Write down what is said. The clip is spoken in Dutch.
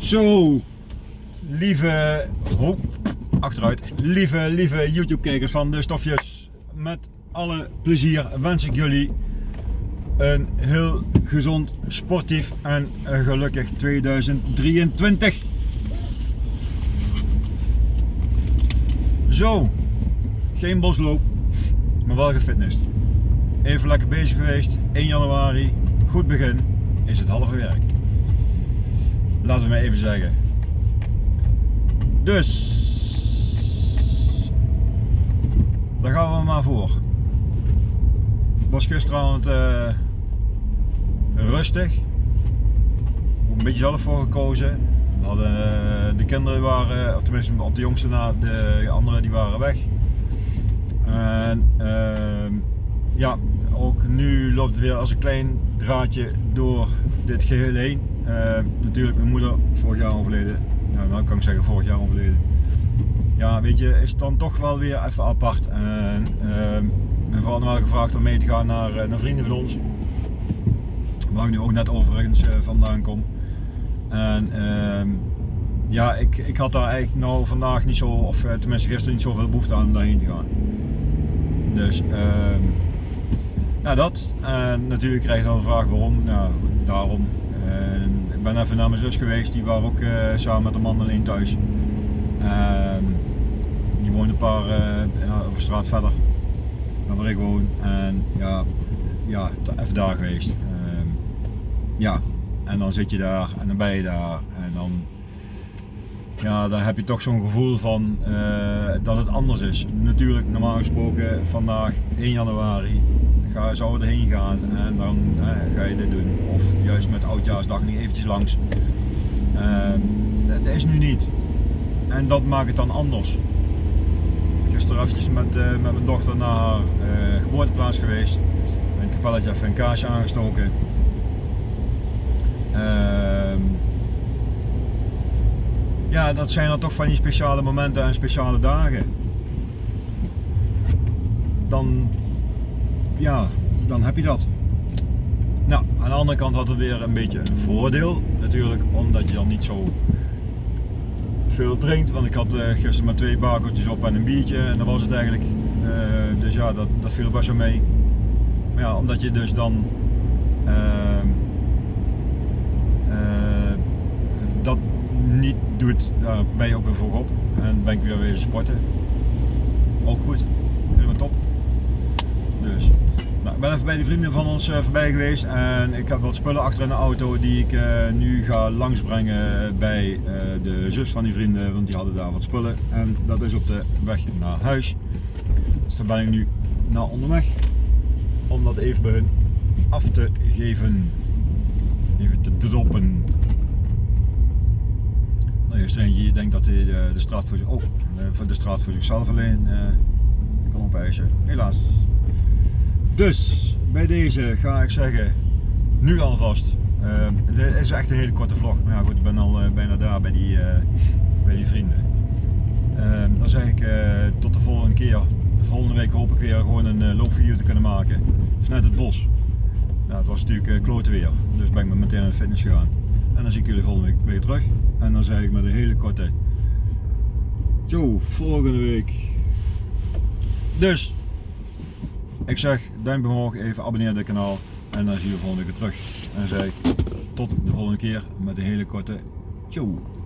Zo, lieve, oh, achteruit, lieve, lieve YouTube kijkers van de stofjes. Met alle plezier wens ik jullie een heel gezond, sportief en gelukkig 2023. Zo, geen bosloop, maar wel gefitnessd. Even lekker bezig geweest, 1 januari, goed begin, is het halve werk. Laten we maar even zeggen. Dus, daar gaan we maar voor. Was gisteravond uh, rustig. Een beetje zelf voor gekozen. We hadden, uh, de kinderen waren, of tenminste op de jongste na, de anderen die waren weg. En uh, ja, ook nu loopt het weer als een klein draadje door dit geheel heen. Uh, natuurlijk mijn moeder vorig jaar overleden. Nou, nou kan ik zeggen vorig jaar overleden. Ja, weet je, is het dan toch wel weer even apart. En uh, mijn vrouw had gevraagd om mee te gaan naar, eh, naar vrienden van ons. Waar ik nu ook net overigens uh, vandaan kom. En ehm, ja, ik, ik had daar eigenlijk nou vandaag niet zo, of tenminste gisteren niet zoveel behoefte aan om daarheen te gaan. Dus ehm, ja, dat. En natuurlijk krijg je dan de vraag waarom. Nou, daarom. En ik ben even naar mijn zus geweest, die waren ook uh, samen met een man alleen thuis. Uh, die woont een paar ja, over straat verder dan waar ik woon. En ja, ja even daar geweest. Ehm, ja, en dan zit je daar en dan ben je daar en dan ja, dan heb je toch zo'n gevoel van uh, dat het anders is. Natuurlijk, normaal gesproken, vandaag 1 januari ga, we erheen gaan en dan ga je dit doen. Of juist met oudjaarsdag niet eventjes langs. Uh, dat is nu niet. En dat maakt het dan anders. Gisteren eventjes met, uh, met mijn dochter naar haar geboorteplaats geweest. Een kapelletje even een kaarsje aangestoken. Ehm, ja, dat zijn dan toch van die speciale momenten en speciale dagen. Dan, ja, dan heb je dat. Nou, aan de andere kant had het weer een beetje een voordeel natuurlijk, omdat je dan niet zo veel drinkt. Want ik had uh, gisteren maar twee bakertjes op en een biertje en dat was het eigenlijk. Uh, dus ja, dat, dat viel best wel mee. Maar ja, omdat je dus dan uh, dat niet doet, daar ben je ook weer voor op. En ben ik weer weer sporten. Ook goed, helemaal top. Ik ben even bij die vrienden van ons uh, voorbij geweest en ik heb wat spullen achter in de auto die ik uh, nu ga langsbrengen bij uh, de zus van die vrienden, want die hadden daar wat spullen. En dat is op de weg naar huis. Dus daar ben ik nu naar onderweg om dat even bij hun af te geven. Even te droppen. Nou, er eentje, je denkt dat hij de, straat voor, zich, oh, de, straat voor zichzelf alleen kan opeisen. Helaas. Dus bij deze ga ik zeggen, nu alvast. Uh, dit is echt een hele korte vlog. Maar ja goed, ik ben al uh, bijna daar bij die, uh, bij die vrienden. Ehm, dan zeg ik tot de volgende keer. De volgende week hoop ik weer gewoon een loopvideo te kunnen maken. Vanuit het bos. Ja, het was natuurlijk klote weer. Dus ben ik meteen naar de fitness gegaan. En dan zie ik jullie volgende week weer terug. En dan zeg ik met een hele korte. Yo, volgende week. Dus, ik zeg duimpje omhoog, even abonneren op dit kanaal. En dan zie je volgende week weer terug. En zeg tot de volgende keer met een hele korte. Ciao.